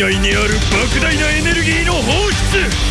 内にある莫大なエネルギーの放出。